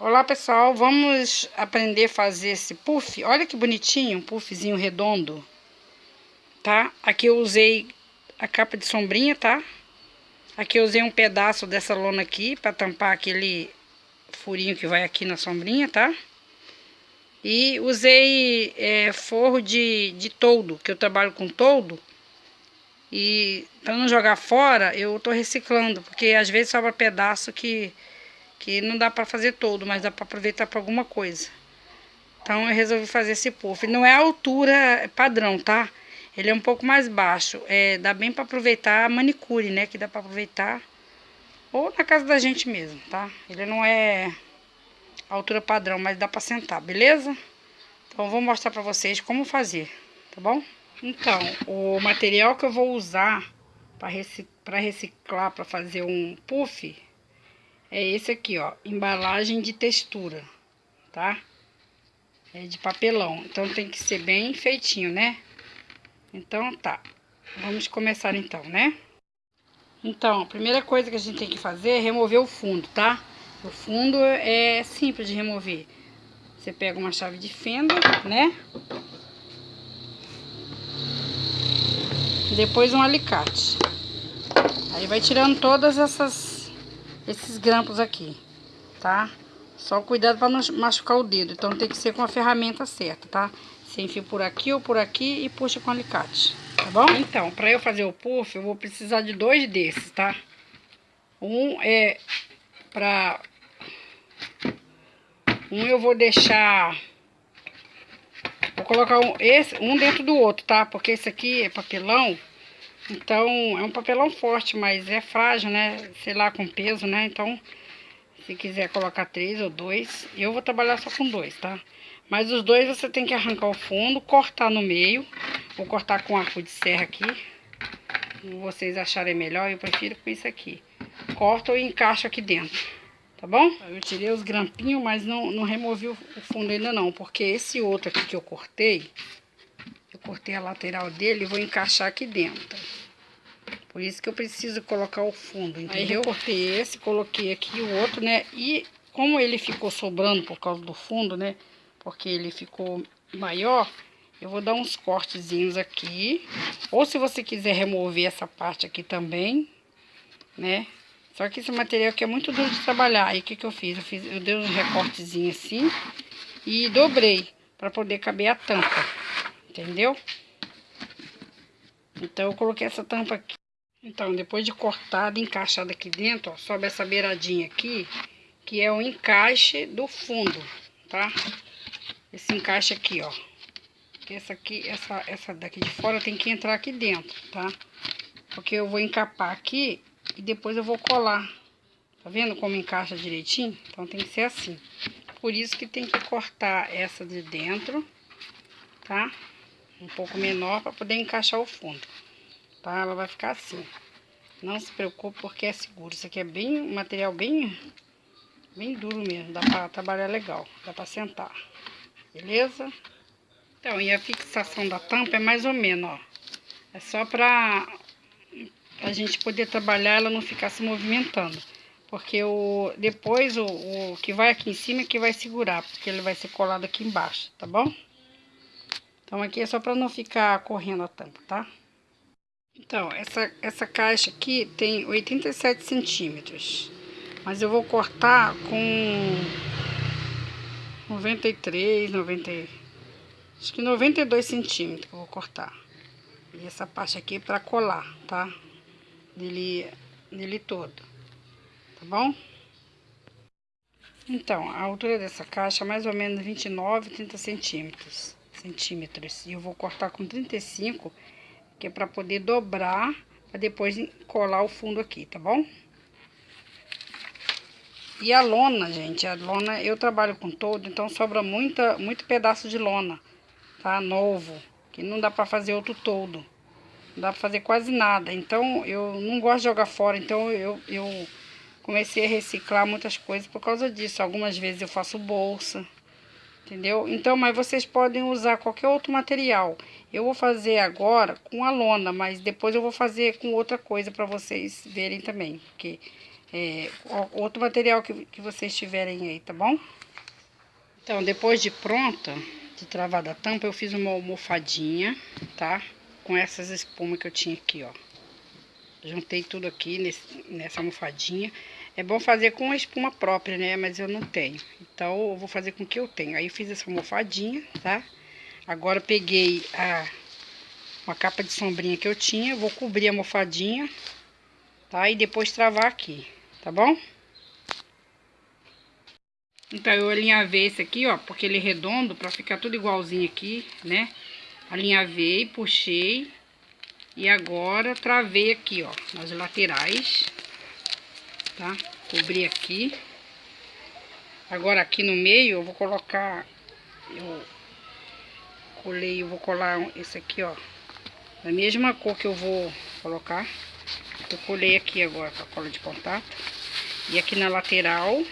Olá pessoal, vamos aprender a fazer esse puff. Olha que bonitinho, um puffzinho redondo, tá? Aqui eu usei a capa de sombrinha, tá? Aqui eu usei um pedaço dessa lona aqui para tampar aquele furinho que vai aqui na sombrinha, tá? E usei é, forro de, de toldo, que eu trabalho com toldo. E para não jogar fora, eu tô reciclando, porque às vezes sobra pedaço que que não dá para fazer todo, mas dá para aproveitar para alguma coisa. Então eu resolvi fazer esse puff. Não é a altura padrão, tá? Ele é um pouco mais baixo. É, dá bem para aproveitar a manicure, né? Que dá para aproveitar ou na casa da gente mesmo, tá? Ele não é altura padrão, mas dá para sentar, beleza? Então eu vou mostrar para vocês como fazer, tá bom? Então, o material que eu vou usar para reciclar, para fazer um puff, é esse aqui, ó, embalagem de textura, tá? É de papelão, então tem que ser bem feitinho, né? Então tá, vamos começar então, né? Então, a primeira coisa que a gente tem que fazer é remover o fundo, tá? O fundo é simples de remover. Você pega uma chave de fenda, né? Depois um alicate. Aí vai tirando todas essas esses grampos aqui, tá? Só cuidado para não machucar o dedo, então tem que ser com a ferramenta certa, tá? Você enfia por aqui ou por aqui e puxa com alicate, tá bom? Então, para eu fazer o puff, eu vou precisar de dois desses, tá? Um é para... Um eu vou deixar... Vou colocar um, esse, um dentro do outro, tá? Porque esse aqui é papelão então, é um papelão forte, mas é frágil, né? Sei lá, com peso, né? Então, se quiser colocar três ou dois, eu vou trabalhar só com dois, tá? Mas os dois você tem que arrancar o fundo, cortar no meio. Vou cortar com arco de serra aqui. Se vocês acharem melhor, eu prefiro com isso aqui. Corto e encaixo aqui dentro, tá bom? Eu tirei os grampinhos, mas não, não removi o fundo ainda não, porque esse outro aqui que eu cortei, cortei a lateral dele e vou encaixar aqui dentro. Por isso que eu preciso colocar o fundo, entendeu? Aí eu cortei esse, coloquei aqui o outro, né? E como ele ficou sobrando por causa do fundo, né? Porque ele ficou maior, eu vou dar uns cortezinhos aqui. Ou se você quiser remover essa parte aqui também, né? Só que esse material aqui é muito duro de trabalhar. Aí o que que eu fiz? Eu, fiz, eu dei uns recortezinhos assim e dobrei para poder caber a tampa, entendeu? Então eu coloquei essa tampa aqui. Então, depois de cortada, encaixada aqui dentro, ó, sobe essa beiradinha aqui, que é o encaixe do fundo, tá? Esse encaixe aqui, ó. Essa aqui, essa, essa daqui de fora tem que entrar aqui dentro, tá? Porque eu vou encapar aqui e depois eu vou colar. Tá vendo como encaixa direitinho? Então tem que ser assim. Por isso que tem que cortar essa de dentro, tá? Um pouco menor para poder encaixar o fundo tá? Ela vai ficar assim. Não se preocupe porque é seguro. Isso aqui é bem, um material bem, bem duro mesmo. Dá pra trabalhar legal, dá pra sentar. Beleza? Então, e a fixação da tampa é mais ou menos, ó. É só pra a gente poder trabalhar ela não ficar se movimentando. Porque o, depois o, o que vai aqui em cima é que vai segurar, porque ele vai ser colado aqui embaixo, tá bom? Então aqui é só para não ficar correndo a tampa, tá? Então, essa, essa caixa aqui tem 87 centímetros. Mas eu vou cortar com 93, 90, acho que 92 centímetros eu vou cortar. E essa parte aqui é para colar, tá? Nele, nele todo. Tá bom? Então, a altura dessa caixa é mais ou menos 29, 30 centímetros. Centímetros. E eu vou cortar com 35 centímetros que é para poder dobrar, para depois colar o fundo aqui, tá bom? E a lona, gente, a lona eu trabalho com todo, então sobra muita, muito pedaço de lona, tá? Novo, que não dá para fazer outro todo. Não dá para fazer quase nada. Então, eu não gosto de jogar fora, então eu, eu comecei a reciclar muitas coisas por causa disso. Algumas vezes eu faço bolsa, entendeu? Então, mas vocês podem usar qualquer outro material. Eu vou fazer agora com a lona, mas depois eu vou fazer com outra coisa para vocês verem também, porque é, outro material que, que vocês tiverem aí, tá bom? Então, depois de pronta, de travada a tampa, eu fiz uma almofadinha, tá? Com essas espumas que eu tinha aqui, ó. Juntei tudo aqui nesse, nessa almofadinha. É bom fazer com a espuma própria, né? Mas eu não tenho. Então, eu vou fazer com o que eu tenho. Aí, eu fiz essa almofadinha, tá? Agora, peguei a, uma capa de sombrinha que eu tinha. Vou cobrir a almofadinha, tá? E depois travar aqui, tá bom? Então, eu alinhavei esse aqui, ó, porque ele é redondo, pra ficar tudo igualzinho aqui, né? Alinhavei, puxei. E agora, travei aqui, ó, nas laterais, tá? Cobri aqui. Agora, aqui no meio, eu vou colocar... Eu colei, eu vou colar esse aqui, ó. Da mesma cor que eu vou colocar. Eu colei aqui agora com a cola de contato. E aqui na lateral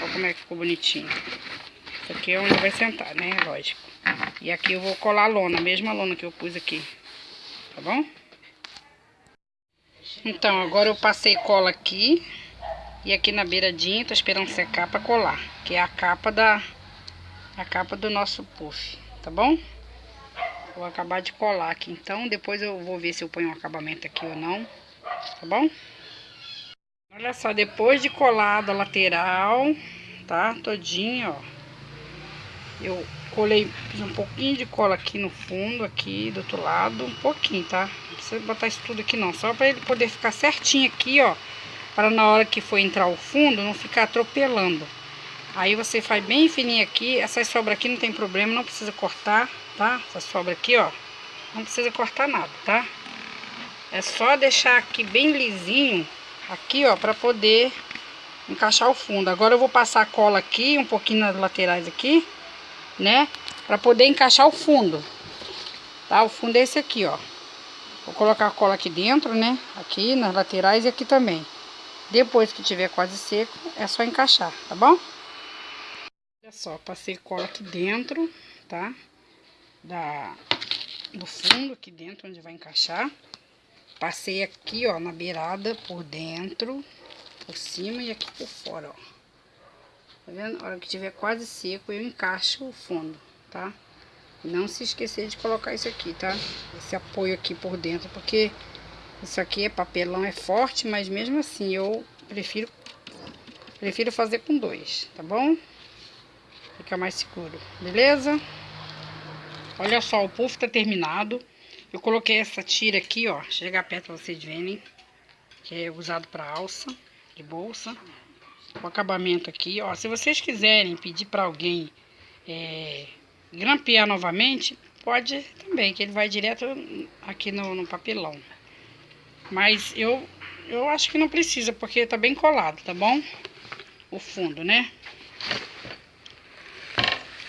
Olha como é que ficou bonitinho. Isso aqui é onde vai sentar, né? Lógico. E aqui eu vou colar a lona, a mesma lona que eu pus aqui. Tá bom? Então, agora eu passei cola aqui. E aqui na beiradinha, tô esperando secar pra colar. Que é a capa da... A capa do nosso puff, tá bom? Vou acabar de colar aqui, então. Depois eu vou ver se eu ponho um acabamento aqui ou não. Tá bom? Olha só, depois de colado a lateral, tá? Todinho, ó. Eu colei, fiz um pouquinho de cola aqui no fundo, aqui do outro lado, um pouquinho, tá? Não precisa botar isso tudo aqui não, só pra ele poder ficar certinho aqui, ó. Para na hora que for entrar o fundo, não ficar atropelando. Aí você faz bem fininho aqui, essas sobras aqui não tem problema, não precisa cortar, tá? Essa sobra aqui, ó, não precisa cortar nada, tá? É só deixar aqui bem lisinho aqui, ó, para poder encaixar o fundo. Agora eu vou passar a cola aqui, um pouquinho nas laterais aqui, né? Para poder encaixar o fundo. Tá? O fundo é esse aqui, ó. Vou colocar a cola aqui dentro, né? Aqui nas laterais e aqui também. Depois que tiver quase seco, é só encaixar, tá bom? Olha só, passei cola aqui dentro, tá? Da, do fundo aqui dentro, onde vai encaixar. Passei aqui, ó, na beirada, por dentro, por cima e aqui por fora, ó. Tá vendo? A hora que tiver quase seco, eu encaixo o fundo, tá? Não se esquecer de colocar isso aqui, tá? Esse apoio aqui por dentro, porque isso aqui é papelão, é forte, mas mesmo assim eu prefiro, prefiro fazer com dois, tá bom? Fica mais seguro, beleza? Olha só, o puff tá terminado. Eu coloquei essa tira aqui, ó, chegar perto pra vocês verem, que é usado para alça de bolsa. O acabamento aqui, ó, se vocês quiserem pedir para alguém é, grampear novamente, pode também, que ele vai direto aqui no, no papelão. Mas eu, eu acho que não precisa, porque tá bem colado, tá bom? O fundo, né?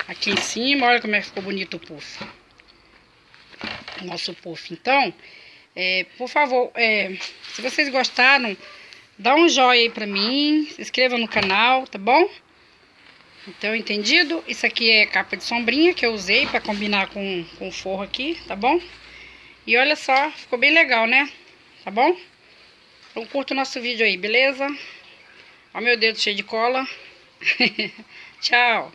Aqui em cima, olha como é que ficou bonito o puff nosso puff. Então, é, por favor, é, se vocês gostaram, dá um joinha aí pra mim, se inscreva no canal, tá bom? Então, entendido? Isso aqui é capa de sombrinha que eu usei pra combinar com, com o forro aqui, tá bom? E olha só, ficou bem legal, né? Tá bom? Então, curta o nosso vídeo aí, beleza? Ó meu dedo cheio de cola. Tchau!